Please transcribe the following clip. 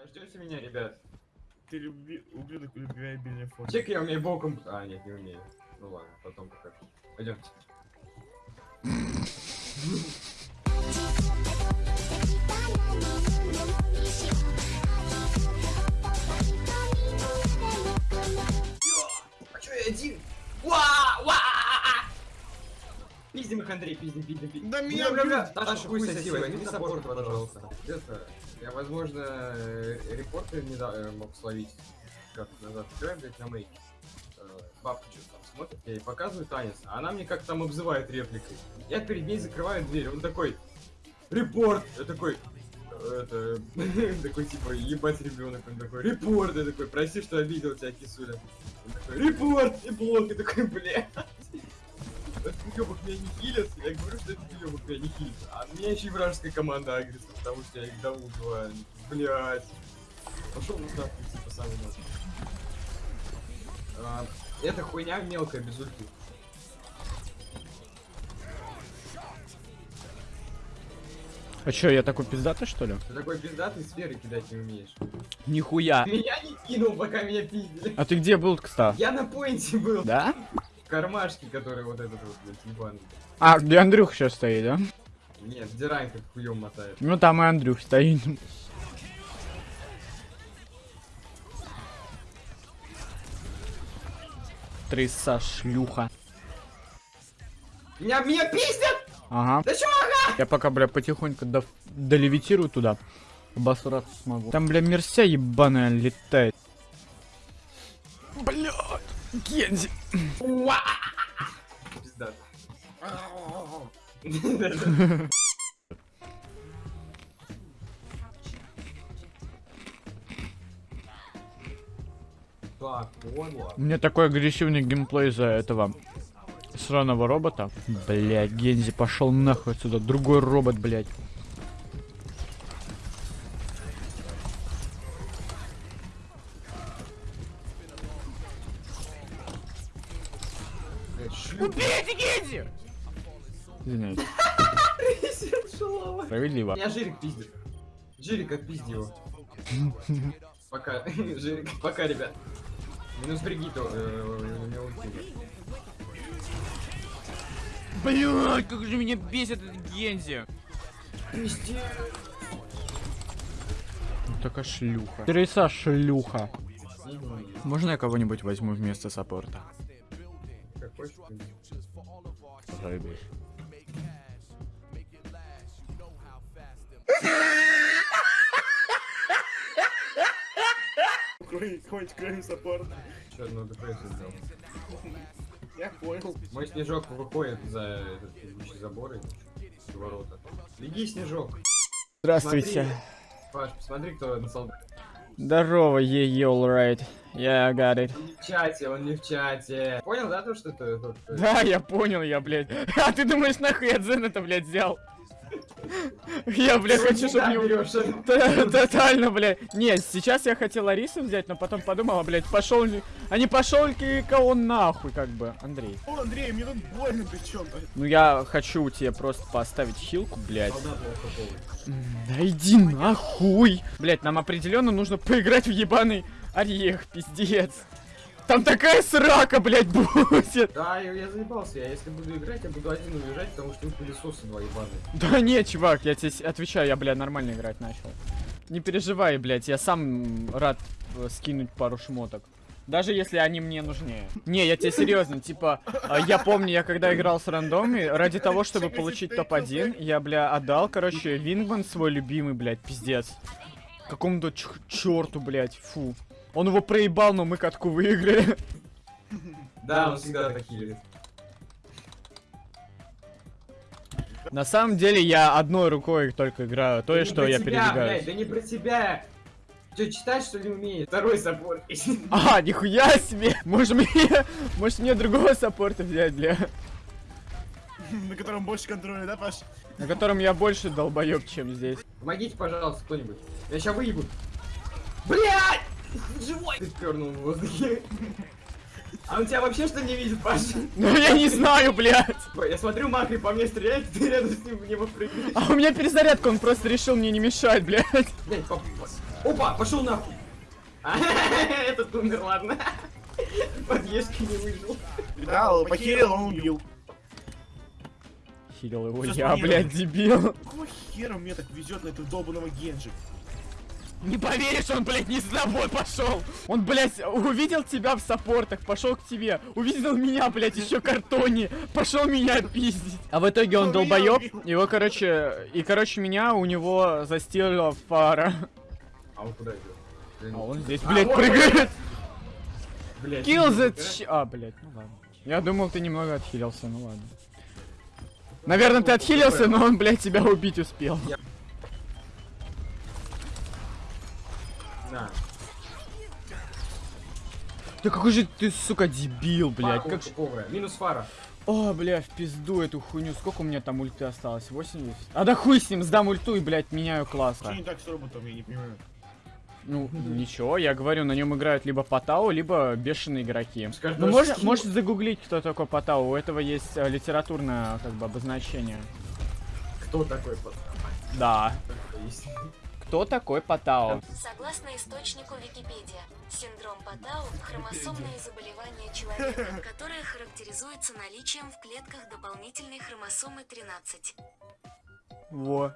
Подождете меня, ребят? Ты люби... ублюдок любвеобильный фото. Чек я умею боком... А, нет, не умею. Ну ладно, потом покажу. Пойдемте. Андрей, пиздим, пиздим, пиздим. Да меня Бля, бля! Таша, хуй соси, возьми саппорт, пожалуйста. Это, я, возможно, э, репорты не да- э, мог словить как назад. Играем, блядь, на мейке. Э, Бабка что там смотрит, я ей показываю танец, а она мне как там обзывает репликой. Я перед ней закрываю дверь, он такой, репорт! Я такой, это, такой типа, ебать ребенок, он такой, репорт! Я такой, прости, что обидел тебя, кисуля. Он такой, репорт! И блок, я такой, бля. Этот уёбок меня не хилит, я говорю, что этот уёбок меня не хилит. А меня еще и вражеская команда агрится, потому что я их давно убиваю. Блять. Пошел на нахуй, типа, самый. А, Эта хуйня мелкая, без ульты. А чё, я такой пиздатый, что ли? Ты такой пиздатый, сферы кидать не умеешь. Нихуя. Меня не кинул, пока меня пиздили. А ты где был, кстати? Я на поинте был. Да? В кармашке, который вот этот вот, блядь, ебаный. А, где Андрюх сейчас стоит, да? Нет, Дирайн как хуем мотает. Ну там и Андрюх стоит. Триса шлюха. Меня, меня пиздят! Ага. Да чё, Я пока, бля, потихоньку до... долевитирую туда. Обосраться смогу. Там, бля, мерся ебаная летает. Гензи. Понял. У меня такой агрессивный геймплей из-за этого сраного робота. Блядь, Гензи, пошел нахуй отсюда. Другой робот, блядь. Убейте Гензи! Извиняюсь. Справедливо. Меня Жирик пиздит. Жирик, отпизди его. Пока, Жирик, пока, ребят. Минус Бригиту, э, у нет. Блядь, как же меня бесит этот Гензи. Такая шлюха. Тереса шлюха. Можно я кого-нибудь возьму вместо саппорта? Какой ж ты? Заебись. Кроме, хоть кроме саппорта. Чё, ну депрессию сделал. Я понял. Мой снежок выходит за этот забор и ворота. Беги, снежок. Здравствуйте. Паш, посмотри, кто на солдате. Здорово, е е alright. Yeah, I got it. Он не в чате, он не в чате. Понял, да, то, что ты тут... э, Да, я понял, я, блядь. А ты думаешь, нахуй я Дзен это, блядь, взял? Я, блядь, хочу, чтобы? Т- Тотально, блядь. Нет, сейчас я хотел Арису взять, но потом подумал, блядь, пошел. А не пошел ли он нахуй, как бы, Андрей. О, Андрей, мне тут больно причем. Ну я хочу тебе просто поставить хилку, блядь. Да иди нахуй! Блять, нам определенно нужно поиграть в ебаный орех, пиздец. Там такая срака, блядь, будет. Да, я, я заебался. Я если буду играть, я буду один уезжать, потому что вы пылесосы два ебаные. Да нет, чувак, я тебе отвечаю, я, блядь, нормально играть начал. Не переживай, блядь, я сам рад э, скинуть пару шмоток. Даже если они мне нужнее. Не, я тебе серьезно, типа, а, я помню, я когда играл с рандоми, ради того, чтобы получить топ-1, я, бля, отдал, короче, Вингман свой любимый, блядь, пиздец. Какому-то черту, блядь, фу. Он его проебал, но мы катку выиграли. Да, он всегда так хилит. На самом деле я одной рукой только играю, то, Да что я тебя, передвигаюсь. блядь, да не про тебя. Че, читать что ли умеешь? Второй саппорт. А, нихуя себе! Может мне, может мне другого саппорта взять, бля? На котором больше контроля, да, Паш? На котором я больше долбоеб, чем здесь. Помогите, пожалуйста, кто-нибудь. Я сейчас выебу. Блядь! Живой! Ты пернул в воздухе. А он тебя вообще что не видит, Паша? Ну я не знаю, блядь! Я смотрю, Макри по мне стреляет, ты рядом с ним в него прыгаешь. А у меня перезарядка, он просто решил мне не мешать, блядь. Блядь, поп... Опа, пошел нахуй. А, Этот умер, ладно. Подъездки не выжил. Да, похерил, он убил. Хилил его я, блядь, дебил. Какого хера мне так везет на этого долбаного Генджи? Не поверишь, он, блядь, не с тобой пошел. Он, блядь, увидел тебя в саппортах, пошел к тебе. Увидел меня, блядь, еще картоне. Пошел меня пиздить. А в итоге он долбоеб. Его, короче, и, короче, меня у него застила фара. А он куда идет? А он здесь, А, блядь, прыгает. Блядь. Kill the ч- А, блядь, ну ладно. Я думал, ты немного отхилился, ну ладно. Наверное, ты отхилился, но он, блядь, тебя убить успел. На. Да какой же ты, сука, дебил, блядь. Фара Как... ж- тупого. Минус фара. О, бля, в пизду эту хуйню. Сколько у меня там ульты осталось? 80? А да хуй с ним, сдам ульту и, блядь, меняю класс. Что не так с роботом, я не понимаю. Ну, ничего, я говорю, на нем играют либо Патау, либо бешеные игроки. Скажешь, Ну, даже можно, скилл- можете загуглить, кто такой Патау. У этого есть э, литературное, как бы, обозначение. Кто такой пацан? Да. Кто такой Патау? Согласно источнику Википедия, синдром Патау – хромосомное заболевание человека, которое характеризуется наличием в клетках дополнительной хромосомы 13. Во.